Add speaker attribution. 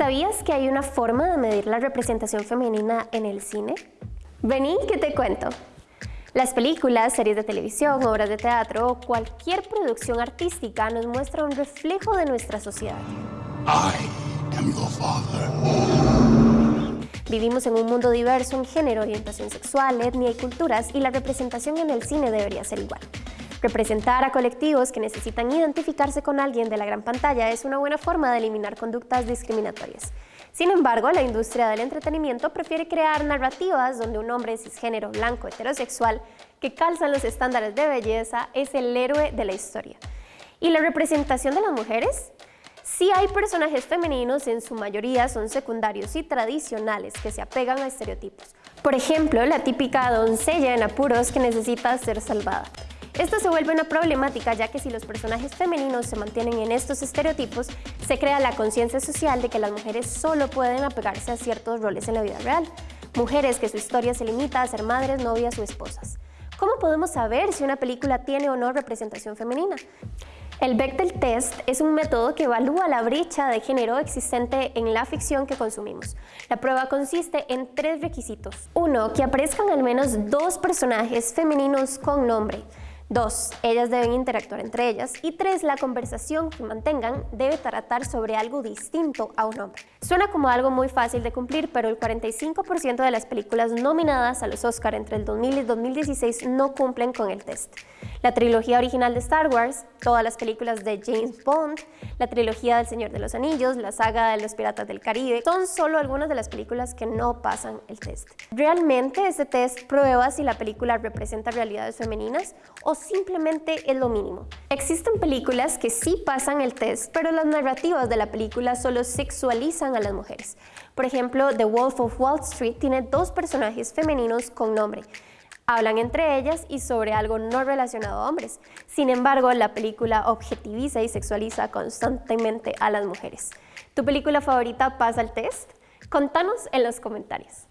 Speaker 1: ¿Sabías que hay una forma de medir la representación femenina en el cine? Vení que te cuento. Las películas, series de televisión, obras de teatro o cualquier producción artística nos muestra un reflejo de nuestra sociedad. Vivimos en un mundo diverso en género, orientación sexual, etnia y culturas y la representación en el cine debería ser igual. Representar a colectivos que necesitan identificarse con alguien de la gran pantalla es una buena forma de eliminar conductas discriminatorias. Sin embargo, la industria del entretenimiento prefiere crear narrativas donde un hombre cisgénero, blanco, heterosexual, que calzan los estándares de belleza, es el héroe de la historia. ¿Y la representación de las mujeres? Sí hay personajes femeninos, en su mayoría son secundarios y tradicionales que se apegan a estereotipos. Por ejemplo, la típica doncella en apuros que necesita ser salvada. Esto se vuelve una problemática ya que si los personajes femeninos se mantienen en estos estereotipos, se crea la conciencia social de que las mujeres solo pueden apegarse a ciertos roles en la vida real. Mujeres que su historia se limita a ser madres, novias o esposas. ¿Cómo podemos saber si una película tiene o no representación femenina? El Bechdel Test es un método que evalúa la brecha de género existente en la ficción que consumimos. La prueba consiste en tres requisitos. Uno, que aparezcan al menos dos personajes femeninos con nombre. Dos, ellas deben interactuar entre ellas. Y tres, la conversación que mantengan debe tratar sobre algo distinto a un hombre. Suena como algo muy fácil de cumplir, pero el 45% de las películas nominadas a los Oscar entre el 2000 y 2016 no cumplen con el test. La trilogía original de Star Wars, todas las películas de James Bond, la trilogía del Señor de los Anillos, la saga de los Piratas del Caribe, son solo algunas de las películas que no pasan el test. ¿Realmente este test prueba si la película representa realidades femeninas o simplemente es lo mínimo. Existen películas que sí pasan el test, pero las narrativas de la película solo sexualizan a las mujeres. Por ejemplo, The Wolf of Wall Street tiene dos personajes femeninos con nombre. Hablan entre ellas y sobre algo no relacionado a hombres. Sin embargo, la película objetiviza y sexualiza constantemente a las mujeres. ¿Tu película favorita pasa el test? Contanos en los comentarios.